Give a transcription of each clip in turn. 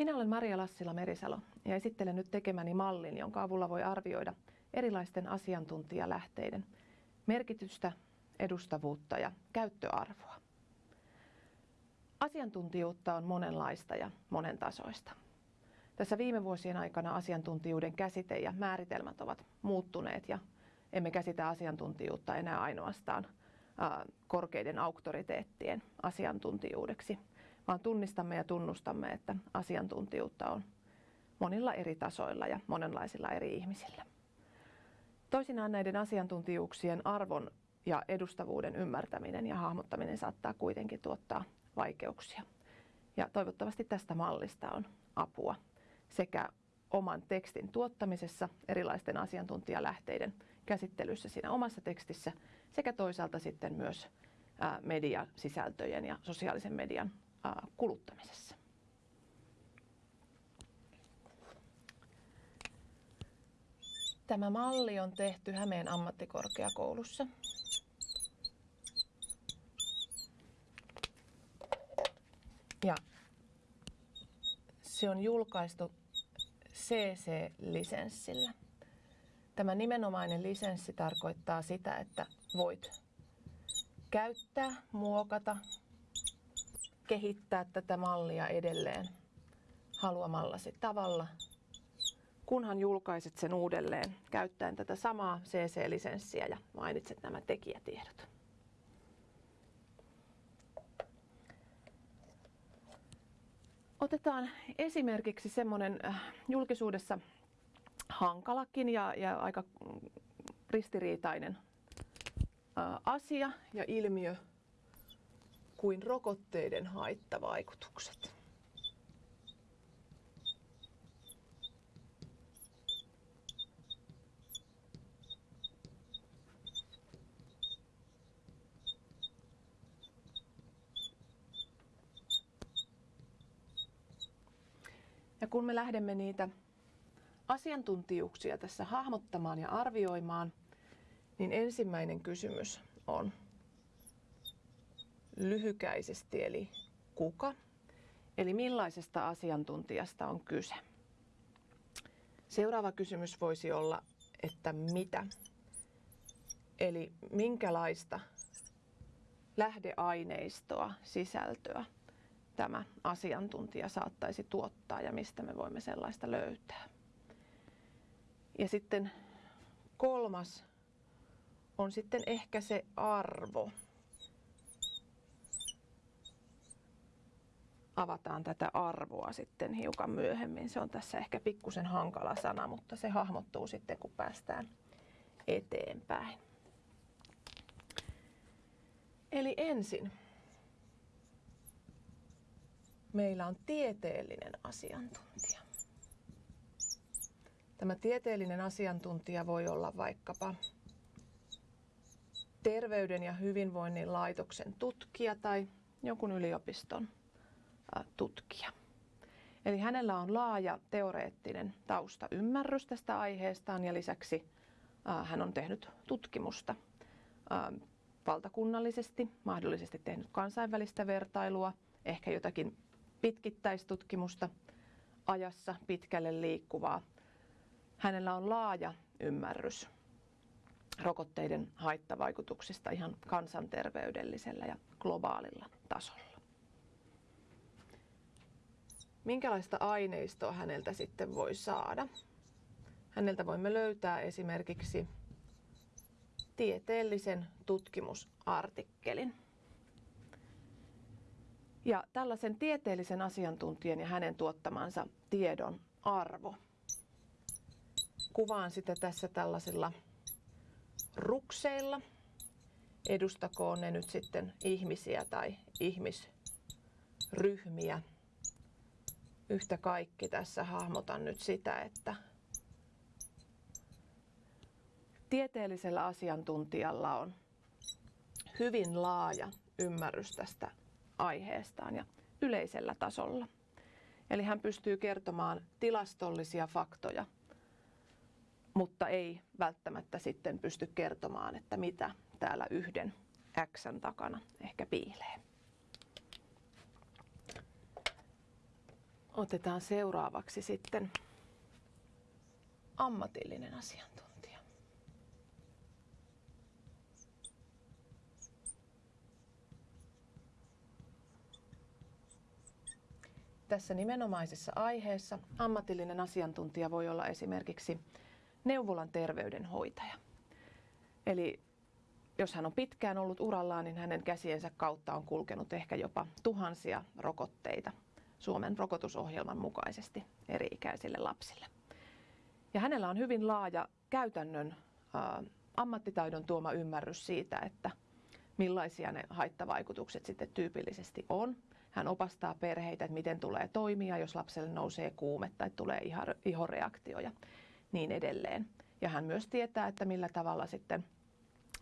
Minä olen Maria Lassila Merisalo ja esittelen nyt tekemäni mallin, jonka avulla voi arvioida erilaisten asiantuntijalähteiden merkitystä, edustavuutta ja käyttöarvoa. Asiantuntijuutta on monenlaista ja monentasoista. Tässä viime vuosien aikana asiantuntijuuden käsite ja määritelmät ovat muuttuneet ja emme käsitä asiantuntijuutta enää ainoastaan korkeiden auktoriteettien asiantuntijuudeksi, vaan tunnistamme ja tunnustamme, että asiantuntijuutta on monilla eri tasoilla ja monenlaisilla eri ihmisillä. Toisinaan näiden asiantuntijuuksien arvon ja edustavuuden ymmärtäminen ja hahmottaminen saattaa kuitenkin tuottaa vaikeuksia. Ja toivottavasti tästä mallista on apua sekä oman tekstin tuottamisessa, erilaisten asiantuntijalähteiden käsittelyssä siinä omassa tekstissä sekä toisaalta sitten myös mediasisältöjen ja sosiaalisen median kuluttamisessa. Tämä malli on tehty Hämeen ammattikorkeakoulussa. Ja se on julkaistu CC-lisenssillä. Tämä nimenomainen lisenssi tarkoittaa sitä, että voit käyttää, muokata, kehittää tätä mallia edelleen haluamallasi tavalla, kunhan julkaiset sen uudelleen käyttäen tätä samaa CC-lisenssiä ja mainitset nämä tekijätiedot. Otetaan esimerkiksi semmoinen äh, julkisuudessa hankalakin ja, ja aika ristiriitainen äh, asia ja ilmiö kuin rokotteiden haittavaikutukset. Ja kun me lähdemme niitä asiantuntijuuksia tässä hahmottamaan ja arvioimaan, niin ensimmäinen kysymys on lyhykäisesti, eli kuka, eli millaisesta asiantuntijasta on kyse. Seuraava kysymys voisi olla, että mitä, eli minkälaista lähdeaineistoa, sisältöä tämä asiantuntija saattaisi tuottaa ja mistä me voimme sellaista löytää. Ja sitten kolmas on sitten ehkä se arvo. Avataan tätä arvoa sitten hiukan myöhemmin. Se on tässä ehkä pikkusen hankala sana, mutta se hahmottuu sitten kun päästään eteenpäin. Eli ensin meillä on tieteellinen asiantuntija. Tämä tieteellinen asiantuntija voi olla vaikkapa terveyden ja hyvinvoinnin laitoksen tutkija tai jonkun yliopiston tutkija. Eli hänellä on laaja teoreettinen taustaymmärrys tästä aiheestaan ja lisäksi hän on tehnyt tutkimusta valtakunnallisesti, mahdollisesti tehnyt kansainvälistä vertailua, ehkä jotakin pitkittäistutkimusta ajassa pitkälle liikkuvaa. Hänellä on laaja ymmärrys rokotteiden haittavaikutuksista ihan kansanterveydellisellä ja globaalilla tasolla. Minkälaista aineistoa häneltä sitten voi saada? Häneltä voimme löytää esimerkiksi tieteellisen tutkimusartikkelin. Ja tällaisen tieteellisen asiantuntijan ja hänen tuottamansa tiedon arvo. Kuvaan sitä tässä tällaisilla rukseilla. Edustakoon ne nyt sitten ihmisiä tai ihmisryhmiä. Yhtä kaikki tässä hahmotan nyt sitä, että tieteellisellä asiantuntijalla on hyvin laaja ymmärrys tästä aiheestaan ja yleisellä tasolla. Eli hän pystyy kertomaan tilastollisia faktoja, mutta ei välttämättä sitten pysty kertomaan, että mitä täällä yhden X takana ehkä piilee. Otetaan seuraavaksi sitten ammatillinen asiantuntija. Tässä nimenomaisessa aiheessa ammatillinen asiantuntija voi olla esimerkiksi neuvolan terveydenhoitaja. Eli jos hän on pitkään ollut urallaan, niin hänen käsiensä kautta on kulkenut ehkä jopa tuhansia rokotteita Suomen rokotusohjelman mukaisesti eri-ikäisille lapsille. Ja hänellä on hyvin laaja käytännön ä, ammattitaidon tuoma ymmärrys siitä, että millaisia ne haittavaikutukset sitten tyypillisesti on. Hän opastaa perheitä, että miten tulee toimia, jos lapselle nousee kuume tai tulee ihoreaktio ja niin edelleen. Ja hän myös tietää, että millä tavalla sitten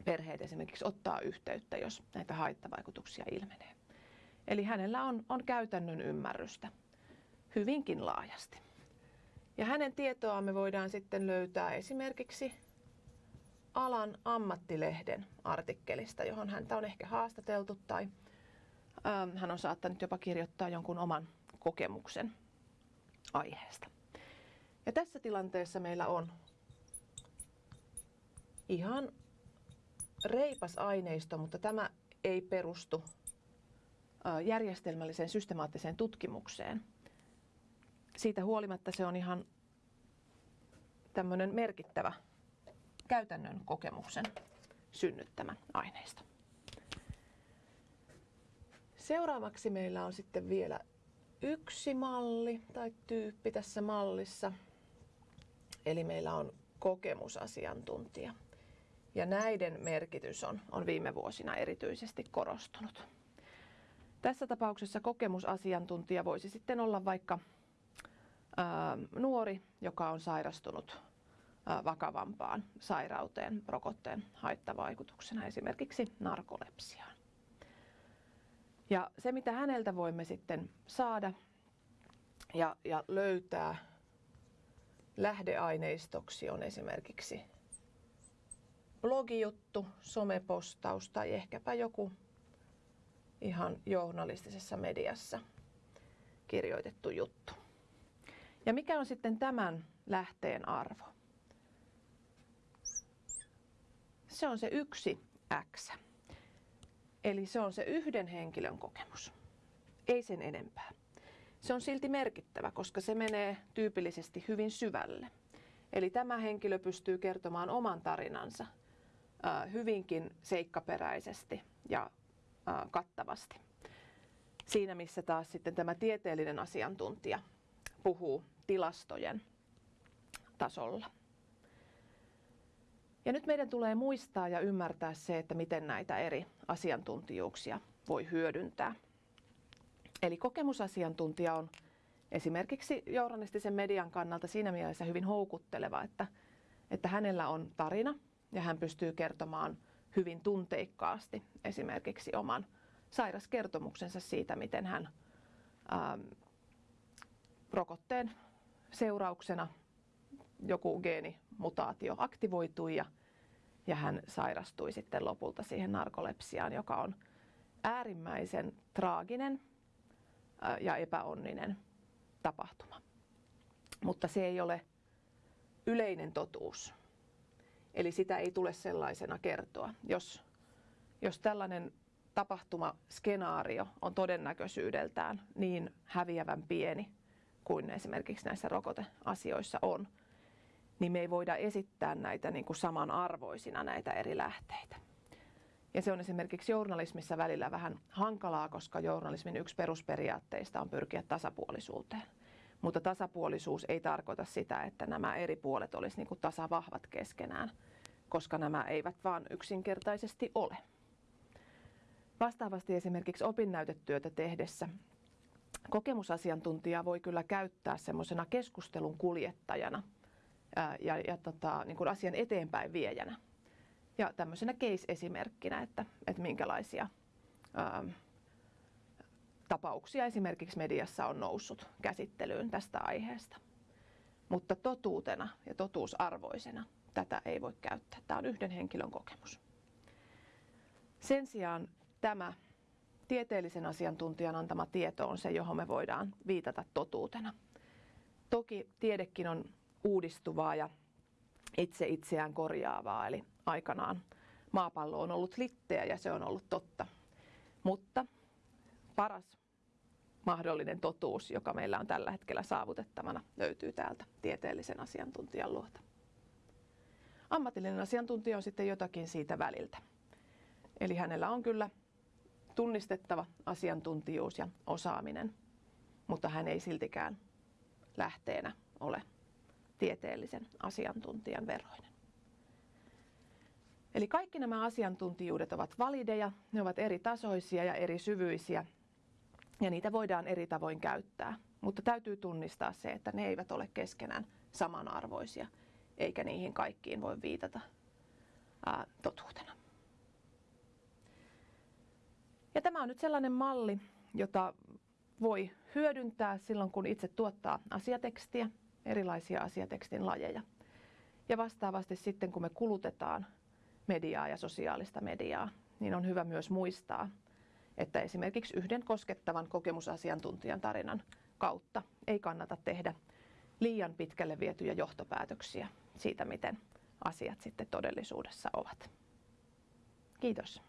perheet esimerkiksi ottaa yhteyttä, jos näitä haittavaikutuksia ilmenee. Eli hänellä on, on käytännön ymmärrystä hyvinkin laajasti. Ja hänen tietoa me voidaan sitten löytää esimerkiksi alan ammattilehden artikkelista, johon häntä on ehkä haastateltu tai ähm, hän on saattanut jopa kirjoittaa jonkun oman kokemuksen aiheesta. Ja tässä tilanteessa meillä on ihan reipas aineisto, mutta tämä ei perustu järjestelmälliseen systemaattiseen tutkimukseen. Siitä huolimatta se on ihan tämmöinen merkittävä käytännön kokemuksen synnyttämä aineisto. Seuraavaksi meillä on sitten vielä yksi malli tai tyyppi tässä mallissa. Eli meillä on kokemusasiantuntija. Ja näiden merkitys on, on viime vuosina erityisesti korostunut. Tässä tapauksessa kokemusasiantuntija voisi sitten olla vaikka ää, nuori, joka on sairastunut ää, vakavampaan sairauteen rokotteen haittavaikutuksena, esimerkiksi narkolepsiaan. Ja se, mitä häneltä voimme sitten saada ja, ja löytää lähdeaineistoksi on esimerkiksi blogijuttu, somepostaus tai ehkäpä joku ihan journalistisessa mediassa kirjoitettu juttu. Ja mikä on sitten tämän lähteen arvo? Se on se yksi X. Eli se on se yhden henkilön kokemus. Ei sen enempää. Se on silti merkittävä, koska se menee tyypillisesti hyvin syvälle. Eli tämä henkilö pystyy kertomaan oman tarinansa hyvinkin seikkaperäisesti ja kattavasti. Siinä missä taas sitten tämä tieteellinen asiantuntija puhuu tilastojen tasolla. Ja nyt meidän tulee muistaa ja ymmärtää se, että miten näitä eri asiantuntijuuksia voi hyödyntää. Eli kokemusasiantuntija on esimerkiksi journalistisen median kannalta siinä mielessä hyvin houkutteleva, että, että hänellä on tarina ja hän pystyy kertomaan hyvin tunteikkaasti esimerkiksi oman sairaskertomuksensa siitä, miten hän ähm, rokotteen seurauksena joku geenimutaatio aktivoitui ja, ja hän sairastui sitten lopulta siihen narkolepsiaan, joka on äärimmäisen traaginen äh, ja epäonninen tapahtuma. Mutta se ei ole yleinen totuus. Eli sitä ei tule sellaisena kertoa. Jos, jos tällainen tapahtumaskenaario on todennäköisyydeltään niin häviävän pieni kuin esimerkiksi näissä rokoteasioissa on, niin me ei voida esittää näitä niin kuin samanarvoisina näitä eri lähteitä. Ja se on esimerkiksi journalismissa välillä vähän hankalaa, koska journalismin yksi perusperiaatteista on pyrkiä tasapuolisuuteen. Mutta tasapuolisuus ei tarkoita sitä, että nämä eri puolet olisi niin tasavahvat keskenään, koska nämä eivät vaan yksinkertaisesti ole. Vastaavasti esimerkiksi opinnäytetyötä tehdessä kokemusasiantuntija voi kyllä käyttää semmoisena keskustelun kuljettajana ja, ja tota, niin kuin asian eteenpäin viejänä. Ja tämmöisenä case-esimerkkinä, että, että minkälaisia ää, tapauksia esimerkiksi mediassa on noussut käsittelyyn tästä aiheesta. Mutta totuutena ja totuusarvoisena tätä ei voi käyttää. Tämä on yhden henkilön kokemus. Sen sijaan tämä tieteellisen asiantuntijan antama tieto on se, johon me voidaan viitata totuutena. Toki tiedekin on uudistuvaa ja itse itseään korjaavaa, eli aikanaan maapallo on ollut litteä ja se on ollut totta. Mutta paras mahdollinen totuus, joka meillä on tällä hetkellä saavutettavana, löytyy täältä tieteellisen asiantuntijan luota. Ammatillinen asiantuntija on sitten jotakin siitä väliltä. Eli hänellä on kyllä tunnistettava asiantuntijuus ja osaaminen, mutta hän ei siltikään lähteenä ole tieteellisen asiantuntijan veroinen. Eli kaikki nämä asiantuntijuudet ovat valideja, ne ovat eri tasoisia ja eri syvyisiä ja niitä voidaan eri tavoin käyttää. Mutta täytyy tunnistaa se, että ne eivät ole keskenään samanarvoisia, eikä niihin kaikkiin voi viitata ää, totuutena. Ja tämä on nyt sellainen malli, jota voi hyödyntää silloin, kun itse tuottaa asiatekstiä, erilaisia asiatekstin lajeja. Ja vastaavasti sitten, kun me kulutetaan mediaa ja sosiaalista mediaa, niin on hyvä myös muistaa, että esimerkiksi yhden koskettavan kokemusasiantuntijan tarinan kautta ei kannata tehdä liian pitkälle vietyjä johtopäätöksiä siitä, miten asiat sitten todellisuudessa ovat. Kiitos.